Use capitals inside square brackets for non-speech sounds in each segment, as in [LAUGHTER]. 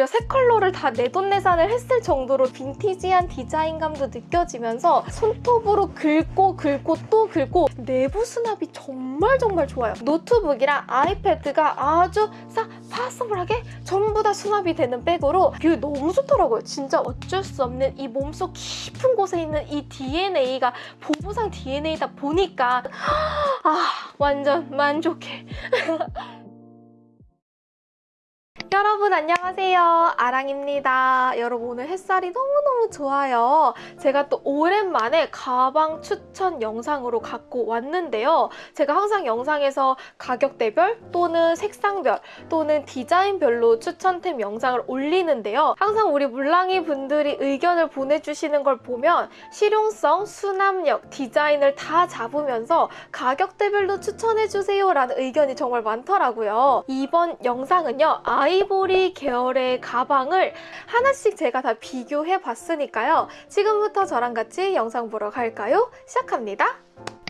무려 세 컬러를 다 내돈내산을 했을 정도로 빈티지한 디자인감도 느껴지면서 손톱으로 긁고 긁고 또 긁고 내부 수납이 정말 정말 좋아요. 노트북이랑 iPad가 아주 싹 possible하게 전부 다 수납이 되는 백으로 뷰 너무 좋더라고요. 진짜 어쩔 수 없는 이 몸속 깊은 곳에 있는 이 DNA가 보부상 DNA다 보니까 아 완전 만족해. [LAUGHS] 여러분 안녕하세요. 아랑입니다. 여러분 오늘 햇살이 너무너무 좋아요. 제가 또 오랜만에 가방 추천 영상으로 갖고 왔는데요. 제가 항상 영상에서 가격대별 또는 색상별 또는 디자인별로 추천템 영상을 올리는데요. 항상 우리 물랑이 분들이 의견을 보내주시는 걸 보면 실용성, 수납력, 디자인을 다 잡으면서 가격대별로 추천해주세요 라는 의견이 정말 많더라고요. 이번 영상은요 아이 아이보리 계열의 가방을 하나씩 제가 다 비교해 봤으니까요. 지금부터 저랑 같이 영상 보러 갈까요? 시작합니다.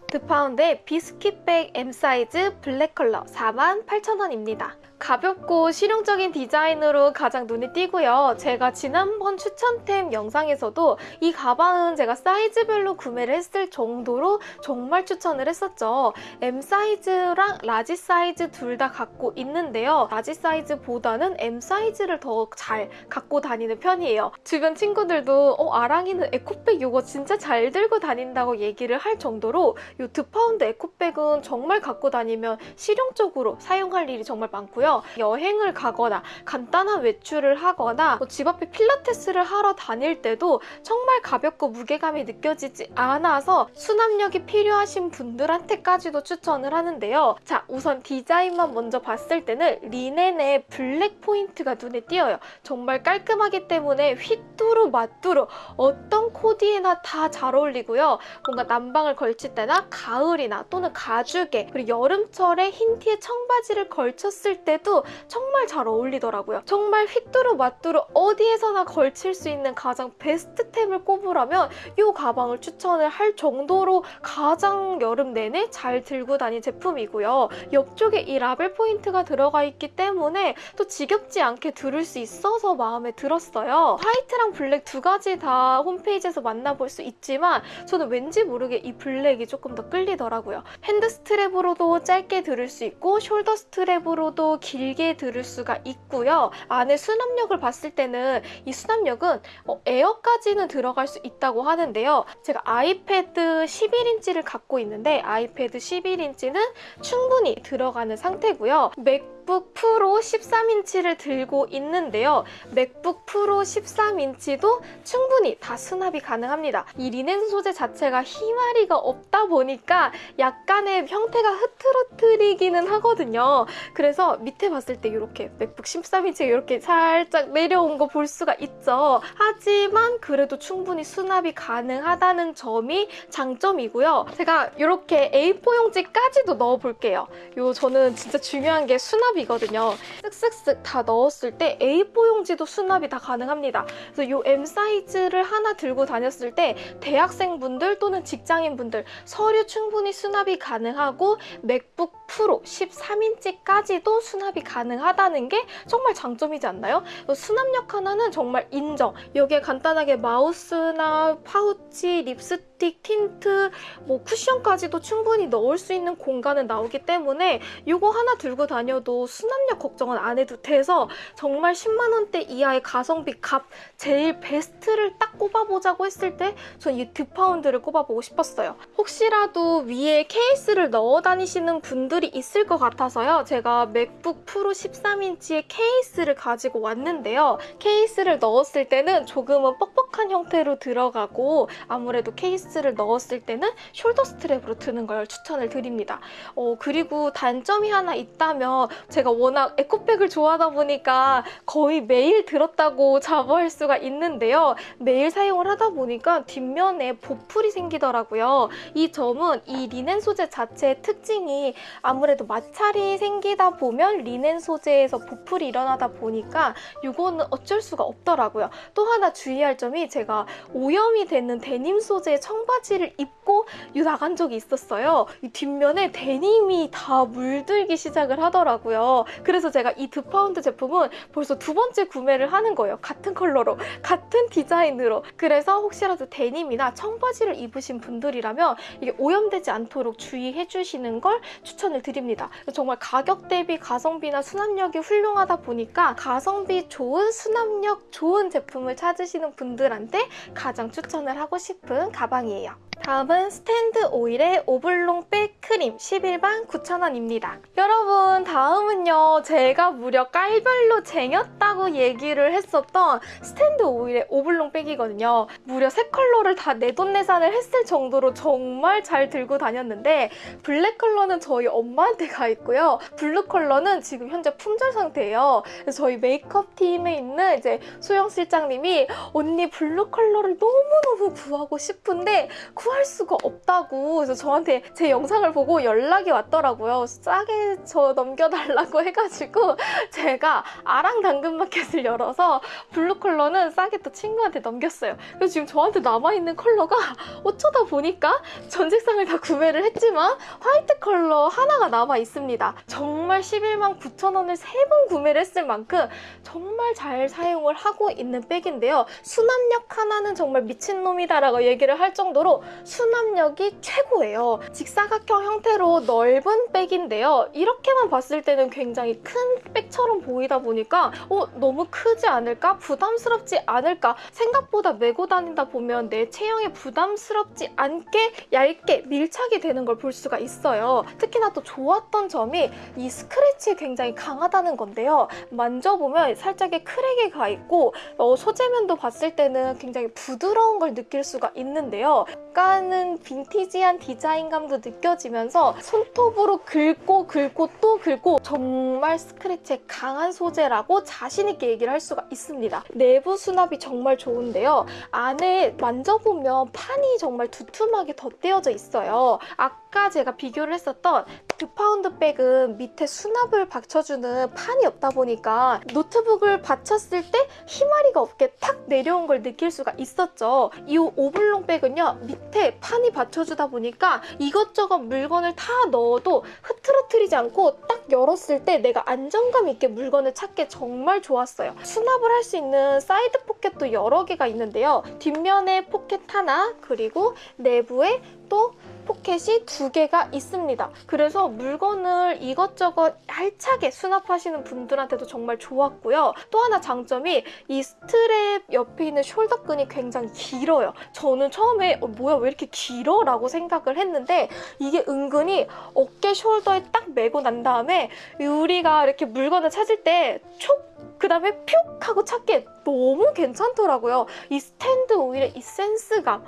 드파운드의 비스킷백 M 사이즈 블랙 컬러 48,000원입니다. 가볍고 실용적인 디자인으로 가장 눈에 띄고요. 제가 지난번 추천템 영상에서도 이 가방은 제가 사이즈별로 구매를 했을 정도로 정말 추천을 했었죠. M 사이즈랑 라지 사이즈 둘 다 갖고 있는데요. 라지 사이즈보다는 M 사이즈를 더 잘 갖고 다니는 편이에요. 주변 친구들도 어, 아랑이는 에코백 이거 진짜 잘 들고 다닌다고 얘기를 할 정도로 이 드파운드 에코백은 정말 갖고 다니면 실용적으로 사용할 일이 정말 많고요. 있는데요. 여행을 가거나 간단한 외출을 하거나 뭐 집 앞에 필라테스를 하러 다닐 때도 정말 가볍고 무게감이 느껴지지 않아서 수납력이 필요하신 분들한테까지도 추천을 하는데요. 자, 우선 디자인만 먼저 봤을 때는 리넨의 블랙 포인트가 눈에 띄어요. 정말 깔끔하기 때문에 휘뚜루 마뚜루 어떤 코디에나 다 잘 어울리고요. 뭔가 남방을 걸칠 때나 가을이나 또는 가죽에 그리고 여름철에 흰 티에 청바지를 걸쳤을 때 해도 정말 잘 어울리더라고요. 정말 휘뚜루 마뚜루 어디에서나 걸칠 수 있는 가장 베스트템을 꼽으라면 이 가방을 추천을 할 정도로 가장 여름 내내 잘 들고 다닌 제품이고요. 옆쪽에 이 라벨 포인트가 들어가 있기 때문에 또 지겹지 않게 들을 수 있어서 마음에 들었어요. 화이트랑 블랙 두 가지 다 홈페이지에서 만나볼 수 있지만 저는 왠지 모르게 이 블랙이 조금 더 끌리더라고요. 핸드 스트랩으로도 짧게 들을 수 있고 숄더 스트랩으로도 길게 들을 수가 있고요. 안에 수납력을 봤을 때는 이 수납력은 어, 에어까지는 들어갈 수 있다고 하는데요. 제가 아이패드 11인치를 갖고 있는데 아이패드 11인치는 충분히 들어가는 상태고요. 맥 북 프로 13인치를 들고 있는데요. 맥북 프로 13인치도 충분히 다 수납이 가능합니다. 이 리넨 소재 자체가 히마리가 없다 보니까 약간의 형태가 흐트러트리기는 하거든요. 그래서 밑에 봤을 때 이렇게 맥북 13인치가 이렇게 살짝 내려온 거 볼 수가 있죠. 하지만 그래도 충분히 수납이 가능하다는 점이 장점이고요. 제가 이렇게 A4 용지까지도 넣어볼게요. 요 저는 진짜 중요한 게 수납이 거든요. 쓱쓱쓱 다 넣었을 때 A4 용지도 수납이 다 가능합니다. 그래서 이 M 사이즈를 하나 들고 다녔을 때 대학생분들 또는 직장인분들 서류 충분히 수납이 가능하고 맥북 프로 13인치까지도 수납이 가능하다는 게 정말 장점이지 않나요? 수납력 하나는 정말 인정. 여기에 간단하게 마우스나 파우치, 립스틱, 틴트, 뭐 쿠션까지도 충분히 넣을 수 있는 공간은 나오기 때문에 이거 하나 들고 다녀도 수납력 걱정은 안 해도 돼서 정말 10만 원대 이하의 가성비 갑 제일 베스트를 딱 꼽아보자고 했을 때 전 이 드파운드를 꼽아보고 싶었어요. 혹시라도 위에 케이스를 넣어 다니시는 분들 이 있을 것 같아서요. 제가 맥북 프로 13인치의 케이스를 가지고 왔는데요. 케이스를 넣었을 때는 조금은 뻑뻑 한 형태로 들어가고 아무래도 케이스를 넣었을 때는 숄더 스트랩으로 드는 걸 추천을 드립니다. 어, 그리고 단점이 하나 있다면 제가 워낙 에코백을 좋아하다 보니까 거의 매일 들었다고 자부할 수가 있는데요. 매일 사용을 하다 보니까 뒷면에 보풀이 생기더라고요. 이 점은 이 리넨 소재 자체의 특징이 아무래도 마찰이 생기다 보면 리넨 소재에서 보풀이 일어나다 보니까 이거는 어쩔 수가 없더라고요. 또 하나 주의할 점이 제가 오염이 되는 데님 소재의 청바지를 입고 나간 적이 있었어요. 이 뒷면에 데님이 다 물들기 시작을 하더라고요. 그래서 제가 이 드파운드 제품은 벌써 두 번째 구매를 하는 거예요. 같은 컬러로, 같은 디자인으로. 그래서 혹시라도 데님이나 청바지를 입으신 분들이라면 이게 오염되지 않도록 주의해 주시는 걸 추천을 드립니다. 정말 가격 대비 가성비나 수납력이 훌륭하다 보니까 가성비 좋은 수납력 좋은 제품을 찾으시는 분들 한테 가장 추천을 하고 싶은 가방이에요. 다음은 스탠드 오일의 오블롱 백 크림 11만 9,000원입니다. 여러분 다음은요 제가 무려 깔별로 쟁였다고 얘기를 했었던 스탠드 오일의 오블롱 백이거든요. 무려 세 컬러를 다 내돈내산을 했을 정도로 정말 잘 들고 다녔는데 블랙 컬러는 저희 엄마한테 가 있고요. 블루 컬러는 지금 현재 품절 상태예요. 저희 메이크업 팀에 있는 이제 소영 실장님이 언니 블루 컬러를 너무너무 구하고 싶은데 구할 수가 없다고 그래서 저한테 제 영상을 보고 연락이 왔더라고요. 싸게 저 넘겨달라고 [LAUGHS] 해가지고 제가 아랑 당근마켓을 열어서 블루 컬러는 싸게 또 친구한테 넘겼어요. 그래서 지금 저한테 남아있는 컬러가 [LAUGHS] 어쩌다 보니까 전 색상을 다 구매를 했지만 화이트 컬러 하나가 남아 있습니다. 정말 11만 9천 원을 세 번 구매를 했을 만큼 정말 잘 사용을 하고 있는 백인데요. 수납력 하나는 정말 미친놈이다 라고 얘기를 할 정도로 수납력이 최고예요. 직사각형 형태로 넓은 백인데요. 이렇게만 봤을 때는 굉장히 큰 백처럼 보이다 보니까 어, 너무 크지 않을까? 부담스럽지 않을까? 생각보다 메고 다닌다 보면 내 체형에 부담스럽지 않게 얇게 밀착이 되는 걸 볼 수가 있어요. 특히나 또 좋았던 점이 이 스크래치에 굉장히 강하다는 건데요. 만져보면 살짝의 크랙이 가 있고 어, 소재면도 봤을 때는 굉장히 부드러운 걸 느낄 수가 있는데요. 약간은 빈티지한 디자인감도 느껴지면서 손톱으로 긁고 긁고 또 긁고 정말 스크래치에 강한 소재라고 자신있게 얘기를 할 수가 있습니다. 내부 수납이 정말 좋은데요. 안에 만져보면 판이 정말 두툼하게 덧대어져 있어요. 아까 제가 비교를 했었던 드파운드 백은 밑에 수납을 받쳐주는 판이 없다 보니까 노트북을 받쳤을 때 히마리가 없게 탁 내려온 걸 느낄 수가 있었죠. 이 오블롱 백은요. 밑에 판이 받쳐주다 보니까 이것저것 물건을 다 넣어도 흐트러트리지 않고 딱 열었을 때 내가 안정감 있게 물건을 찾기 정말 좋았어요. 수납을 할 수 있는 사이드 포켓도 여러 개가 있는데요. 뒷면에 포켓 하나 그리고 내부에 또 포켓이 두 개가 있습니다. 그래서 물건을 이것저것 알차게 수납하시는 분들한테도 정말 좋았고요. 또 하나 장점이 이 스트랩 옆에 있는 숄더끈이 굉장히 길어요. 저는 처음에 어, 뭐야 왜 이렇게 길어? 라고 생각을 했는데 이게 은근히 어깨 숄더에 딱 메고 난 다음에 우리가 이렇게 물건을 찾을 때 촉! 그 다음에 퓨 하고 찾기 너무 괜찮더라고요. 이 스탠드 오일의 이 센스감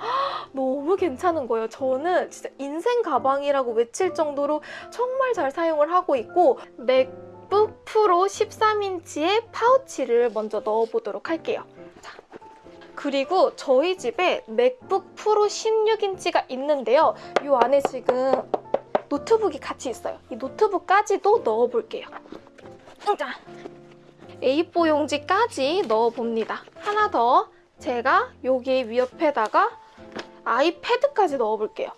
너무 괜찮은 거예요. 저는 진짜 인생 가방이라고 외칠 정도로 정말 잘 사용을 하고 있고 맥북 프로 13인치의 파우치를 먼저 넣어보도록 할게요. 자. 그리고 저희 집에 맥북 프로 16인치가 있는데요. 이 안에 지금 노트북이 같이 있어요. 이 노트북까지도 넣어볼게요. 자, A4 용지까지 넣어봅니다. 하나 더 제가 여기 위옆에다가 아이패드까지 넣어볼게요.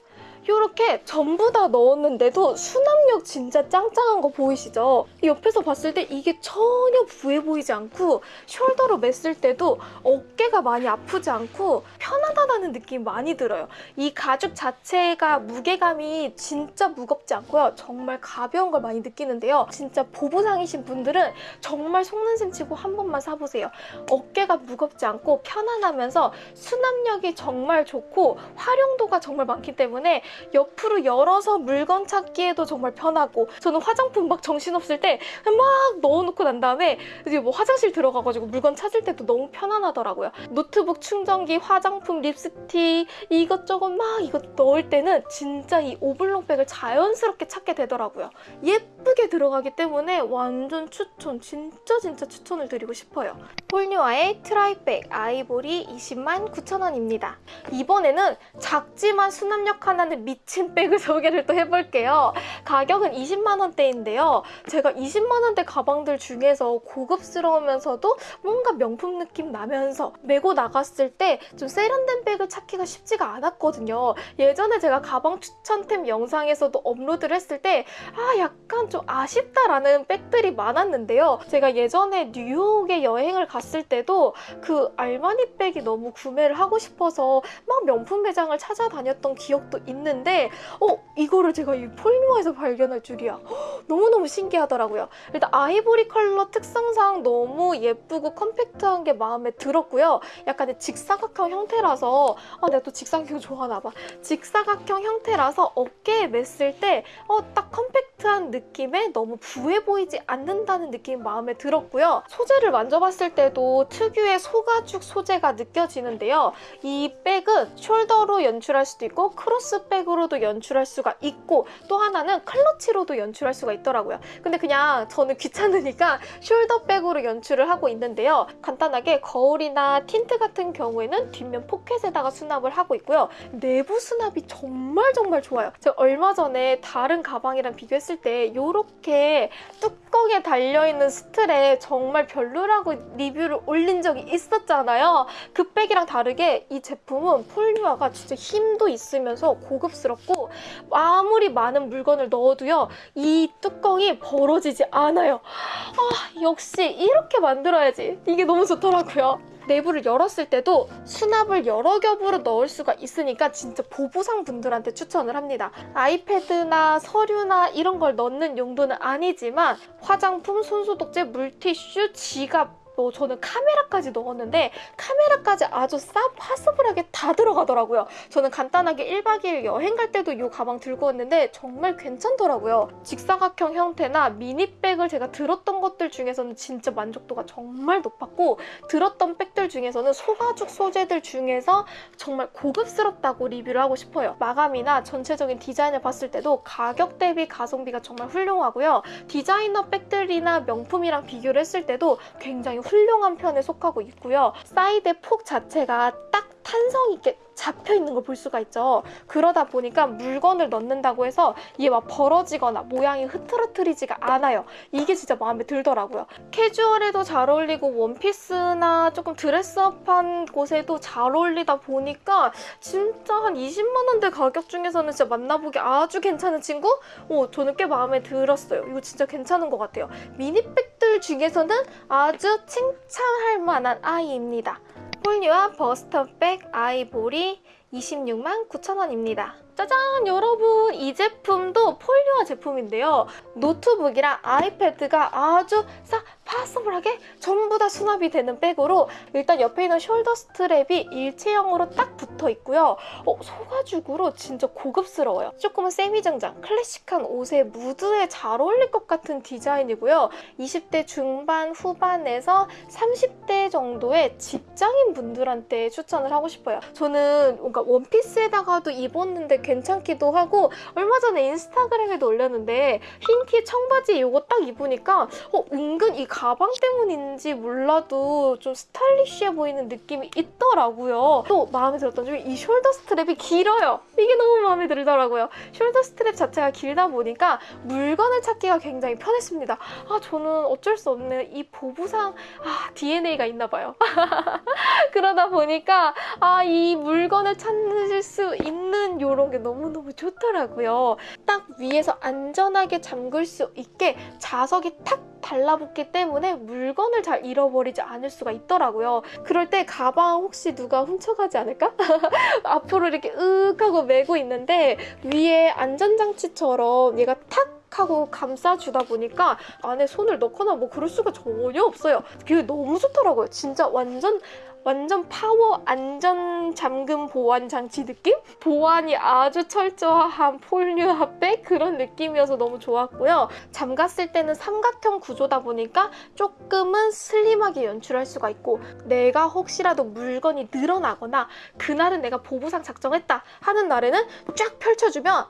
이렇게 전부 다 넣었는데도 수납력 진짜 짱짱한 거 보이시죠? 옆에서 봤을 때 이게 전혀 부해 보이지 않고 숄더로 맸을 때도 어깨가 많이 아프지 않고 편하다는 느낌이 많이 들어요. 이 가죽 자체가 무게감이 진짜 무겁지 않고요. 정말 가벼운 걸 많이 느끼는데요. 진짜 보부상이신 분들은 정말 속는 셈 치고 한 번만 사보세요. 어깨가 무겁지 않고 편안하면서 수납력이 정말 좋고 활용도가 정말 많기 때문에 옆으로 열어서 물건 찾기에도 정말 편하고 저는 화장품 막 정신없을 때 막 넣어놓고 난 다음에 이제 뭐 화장실 들어가가지고 물건 찾을 때도 너무 편안하더라고요. 노트북 충전기, 화장품, 립스틱 이것저것 막 이거 넣을 때는 진짜 이 오블롱백을 자연스럽게 찾게 되더라고요. 예쁘게 들어가기 때문에 완전 추천, 진짜 진짜 추천을 드리고 싶어요. 폴뉴아의 트라이백 아이보리 20만 9천 원입니다. 이번에는 작지만 수납력 하나는 미친 백을 소개를 또 해볼게요. 가격은 20만 원대인데요. 제가 20만 원대 가방들 중에서 고급스러우면서도 뭔가 명품 느낌 나면서 메고 나갔을 때 좀 세련된 백을 찾기가 쉽지가 않았거든요. 예전에 제가 가방 추천템 영상에서도 업로드를 했을 때 아 약간 좀 아쉽다라는 백들이 많았는데요. 제가 예전에 뉴욕에 여행을 갔을 때도 그 알마니 백이 너무 구매를 하고 싶어서 막 명품 매장을 찾아다녔던 기억도 있는 데 어 이거를 제가 이 폴리머에서 발견할 줄이야. 너무너무 신기하더라고요. 일단 아이보리 컬러 특성상 너무 예쁘고 컴팩트한 게 마음에 들었고요. 약간의 직사각형 형태라서 아 내가 또 직사각형 좋아하나 봐. 직사각형 형태라서 어깨에 맸을 때 어 딱 컴팩트한 느낌에 너무 부해 보이지 않는다는 느낌이 마음에 들었고요. 소재를 만져봤을 때도 특유의 소가죽 소재가 느껴지는데요. 이 백은 숄더로 연출할 수도 있고 크로스 백 으로도 연출할 수가 있고 또 하나는 클러치로도 연출할 수가 있더라고요. 근데 그냥 저는 귀찮으니까 숄더백으로 연출을 하고 있는데요. 간단하게 거울이나 틴트 같은 경우에는 뒷면 포켓에다가 수납을 하고 있고요. 내부 수납이 정말 정말 좋아요. 제가 얼마 전에 다른 가방이랑 비교했을 때 이렇게 뚜껑에 달려있는 스트랩 정말 별로라고 리뷰를 올린 적이 있었잖아요. 그 백이랑 다르게 이 제품은 폴리아가 진짜 힘도 있으면서 고급 스럽고 아무리 많은 물건을 넣어도요 이 뚜껑이 벌어지지 않아요. 아 역시 이렇게 만들어야지 이게 너무 좋더라고요. 내부를 열었을 때도 수납을 여러 겹으로 넣을 수가 있으니까 진짜 보부상 분들한테 추천을 합니다. 아이패드나 서류나 이런 걸 넣는 용도는 아니지만 화장품, 손소독제, 물티슈, 지갑 뭐 저는 카메라까지 넣었는데 카메라까지 아주 쌉 possible하게 다 들어가더라고요. 저는 간단하게 1박 2일 여행 갈 때도 이 가방 들고 왔는데 정말 괜찮더라고요. 직사각형 형태나 미니백을 제가 들었던 것들 중에서는 진짜 만족도가 정말 높았고 들었던 백들 중에서는 소가죽 소재들 중에서 정말 고급스럽다고 리뷰를 하고 싶어요. 마감이나 전체적인 디자인을 봤을 때도 가격 대비 가성비가 정말 훌륭하고요. 디자이너 백들이나 명품이랑 비교를 했을 때도 굉장히 훌륭한 편에 속하고 있고요. 사이드 폭 자체가 딱 탄성 있게 잡혀 있는 걸 볼 수가 있죠. 그러다 보니까 물건을 넣는다고 해서 이게 막 벌어지거나 모양이 흐트러트리지가 않아요. 이게 진짜 마음에 들더라고요. 캐주얼에도 잘 어울리고 원피스나 조금 드레스업한 곳에도 잘 어울리다 보니까 진짜 한 20만 원대 가격 중에서는 진짜 만나보기 아주 괜찮은 친구? 오, 저는 꽤 마음에 들었어요. 이거 진짜 괜찮은 것 같아요. 미니백들 중에서는 아주 칭찬할 만한 아이입니다. 폴리와 버스터백 아이보리 26만 9천원입니다. 짜잔 여러분 이 제품도 폴리와 제품인데요. 노트북이랑 아이패드가 아주 쌉 possible하게 전부 다 수납이 되는 백으로 일단 옆에 있는 숄더 스트랩이 일체형으로 딱 붙어 있고요. 어, 소가죽으로 진짜 고급스러워요. 조금은 세미정장, 클래식한 옷에 무드에 잘 어울릴 것 같은 디자인이고요. 20대 중반 후반에서 30대 정도의 직장인 분들한테 추천을 하고 싶어요. 저는 뭔가 원피스에다가도 입었는데 괜찮기도 하고 얼마 전에 인스타그램에도 올렸는데 흰 티 청바지 이거 딱 입으니까 어, 은근 이 가방 때문인지 몰라도 좀 스타일리시해 보이는 느낌이 있더라고요. 또 마음에 들었던 중에 이 숄더 스트랩이 길어요. 이게 너무 마음에 들더라고요. 숄더 스트랩 자체가 길다 보니까 물건을 찾기가 굉장히 편했습니다. 아 저는 어쩔 수 없는 이 보부상 아, DNA가 있나 봐요. [LAUGHS] 그러다 보니까 아 이 물건을 찾을 수 있는 이런 게 너무너무 좋더라고요. 딱 위에서 안전하게 잠글 수 있게 자석이 탁 달라붙기 때문에 물건을 잘 잃어버리지 않을 수가 있더라고요. 그럴 때 가방 혹시 누가 훔쳐가지 않을까? [LAUGHS] 앞으로 이렇게 으윽 하고 메고 있는데 위에 안전장치처럼 얘가 탁 하고 감싸주다 보니까 안에 손을 넣거나 뭐 그럴 수가 전혀 없어요. 그게 너무 좋더라고요. 진짜 완전 완전 파워 안전 잠금 보안 장치 느낌? 보안이 아주 철저한 폴리아백 그런 느낌이어서 너무 좋았고요. 잠갔을 때는 삼각형 구조다 보니까 조금은 슬림하게 연출할 수가 있고 내가 혹시라도 물건이 늘어나거나 그날은 내가 보부상 작정했다 하는 날에는 쫙 펼쳐주면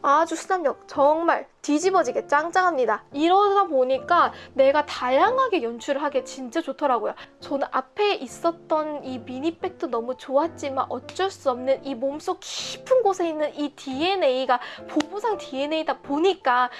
아주 수납력 정말 뒤집어지게 짱짱합니다. 이러다 보니까 내가 다양하게 연출을 하기 진짜 좋더라고요. 저는 앞에 있었던 이 미니백도 너무 좋았지만 어쩔 수 없는 이 몸속 깊은 곳에 있는 이 DNA가 보부상 DNA다 보니까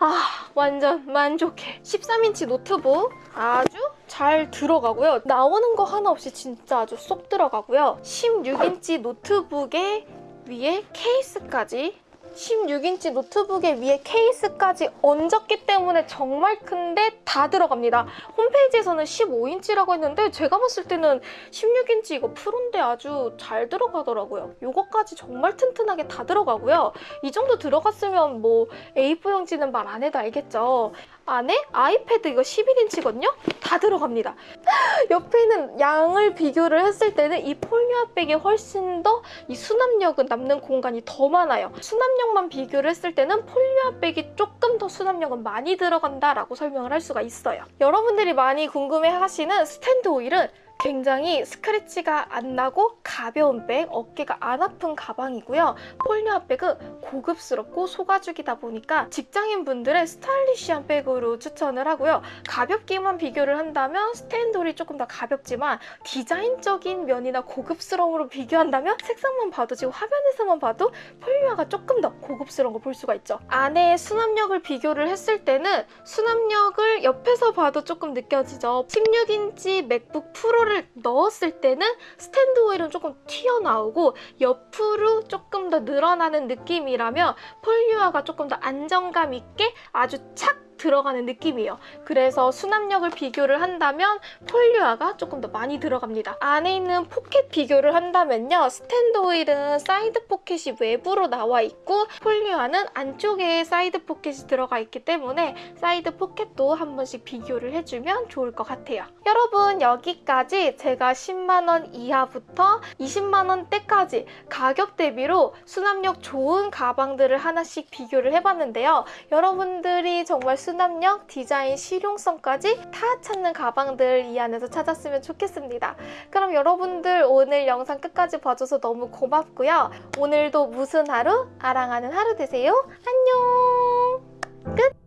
아 완전 만족해. 13인치 노트북 아주 잘 들어가고요. 나오는 거 하나 없이 진짜 아주 쏙 들어가고요. 16인치 노트북에 위에 케이스까지 16인치 노트북에 위에 케이스까지 얹었기 때문에 정말 큰데 다 들어갑니다. 홈페이지에서는 15인치라고 했는데 제가 봤을 때는 16인치 이거 프로인데 아주 잘 들어가더라고요. 이거까지 정말 튼튼하게 다 들어가고요. 이 정도 들어갔으면 뭐 A4용지는 말 안 해도 알겠죠. 안에 아이패드 이거 11인치거든요? 다 들어갑니다. [GASPS] 옆에 있는 얘랑 비교를 했을 때는 이 폴리아백이 훨씬 더 이 수납력은 남는 공간이 더 많아요. 수납력만 비교를 했을 때는 폴리아백이 조금 더 수납력은 많이 들어간다라고 설명을 할 수가 있어요. 여러분들이 많이 궁금해하시는 스탠드 오일은 굉장히 스크래치가 안 나고 가벼운 백, 어깨가 안 아픈 가방이고요. 폴리아 백은 고급스럽고 소가죽이다 보니까 직장인분들의 스타일리시한 백으로 추천을 하고요. 가볍기만 비교를 한다면 스탠드 오일이 조금 더 가볍지만 디자인적인 면이나 고급스러움으로 비교한다면 색상만 봐도 지금 화면에서만 봐도 폴리아가 조금 더 고급스러운 걸 볼 수가 있죠. 안에 수납력을 비교를 했을 때는 수납력을 옆에서 봐도 조금 느껴지죠. 16인치 맥북 프로를 넣었을 때는 스탠드 오일은 조금 튀어나오고 옆으로 조금 더 늘어나는 느낌이라면 폴리아가 조금 더 안정감 있게 아주 착 들어가는 느낌이에요. 그래서 수납력을 비교를 한다면 폴리아가 조금 더 많이 들어갑니다. 안에 있는 포켓 비교를 한다면요. 스탠드 오일은 사이드 포켓이 외부로 나와 있고 폴리아는 안쪽에 사이드 포켓이 들어가 있기 때문에 사이드 포켓도 한 번씩 비교를 해주면 좋을 것 같아요. 여러분 여기까지 제가 10만원 이하부터 20만원대까지 가격 대비로 수납력 좋은 가방들을 하나씩 비교를 해봤는데요. 여러분들이 정말 수납력, 디자인, 실용성까지 다 찾는 가방들 이 안에서 찾았으면 좋겠습니다. 그럼 여러분들 오늘 영상 끝까지 봐줘서 너무 고맙고요. 오늘도 무슨 하루? 아랑하는 하루 되세요. 안녕! 끝!